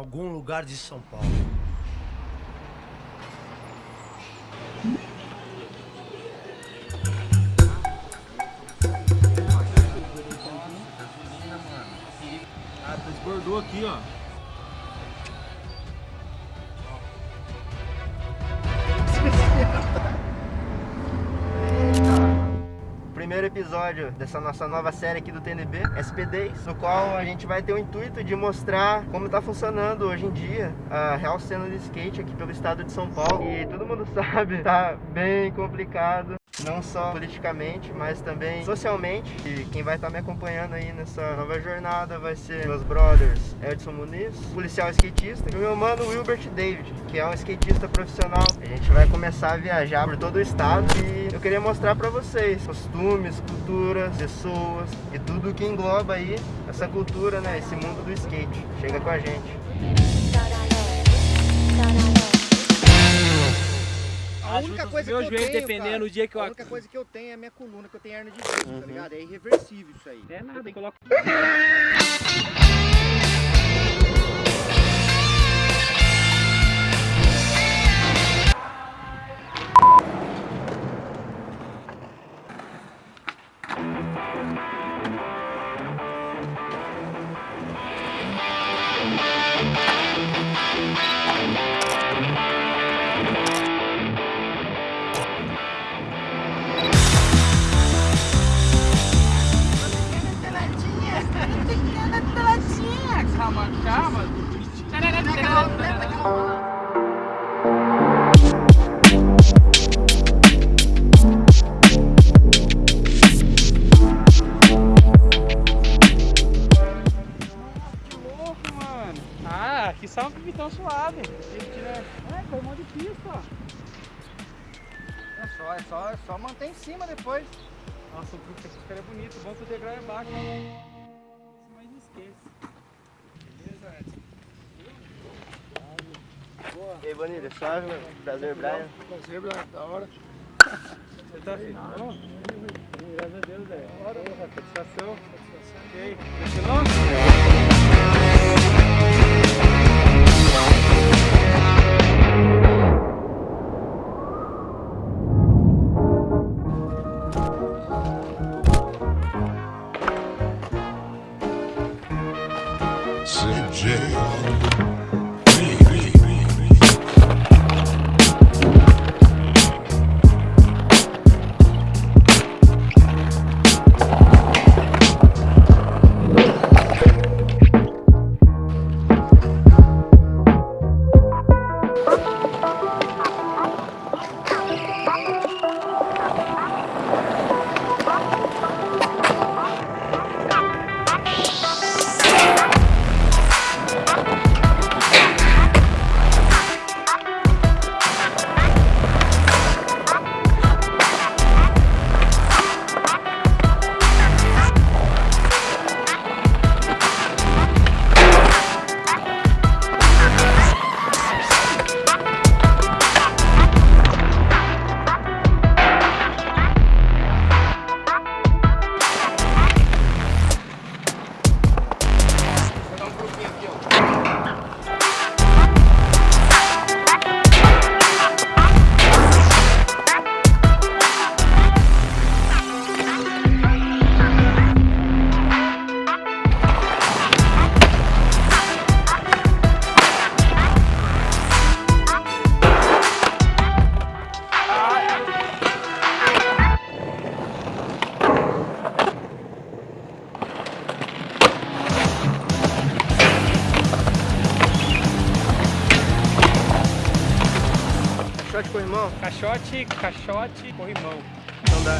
algum lugar de São Paulo. Ah, desbordou aqui, ó. Episódio dessa nossa nova série aqui do TNB, SP10, no qual a gente vai ter o intuito de mostrar como está funcionando hoje em dia a real cena de skate aqui pelo estado de São Paulo. E todo mundo sabe, tá bem complicado não só politicamente, mas também socialmente. E quem vai estar tá me acompanhando aí nessa nova jornada vai ser meus brothers Edson Muniz, policial skatista, e o meu mano Wilbert David, que é um skatista profissional. A gente vai começar a viajar por todo o estado e eu queria mostrar para vocês costumes, culturas, pessoas e tudo que engloba aí essa cultura, né, esse mundo do skate. Chega com a gente. A única coisa que eu tenho, dependendo cara, do dia que eu... A única coisa que eu tenho é a minha coluna, que eu tenho hernia de disco, uhum. tá ligado? É irreversível isso aí. É nada, eu tenho... coloco... tão suave. É, corrimão de pista, ó. É só, é só, é só manter em cima depois. Nossa, o truque aqui ficaria bonito. Bom que o degrau é baixo. Mas não esquece. Beleza, Edson? Boa. E aí, Bonilha, suave, Prazer, Brian. Prazer, Brian, da hora. Você tá afim? Não? Graças a Deus, velho. Da hora, satisfação. Satisfação. Ok. Continuou? Caixote, corrimão? Caixote, caixote, corrimão. Então dá.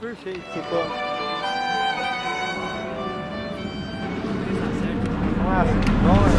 Perfeito. Ficou. Tá. Nossa, né?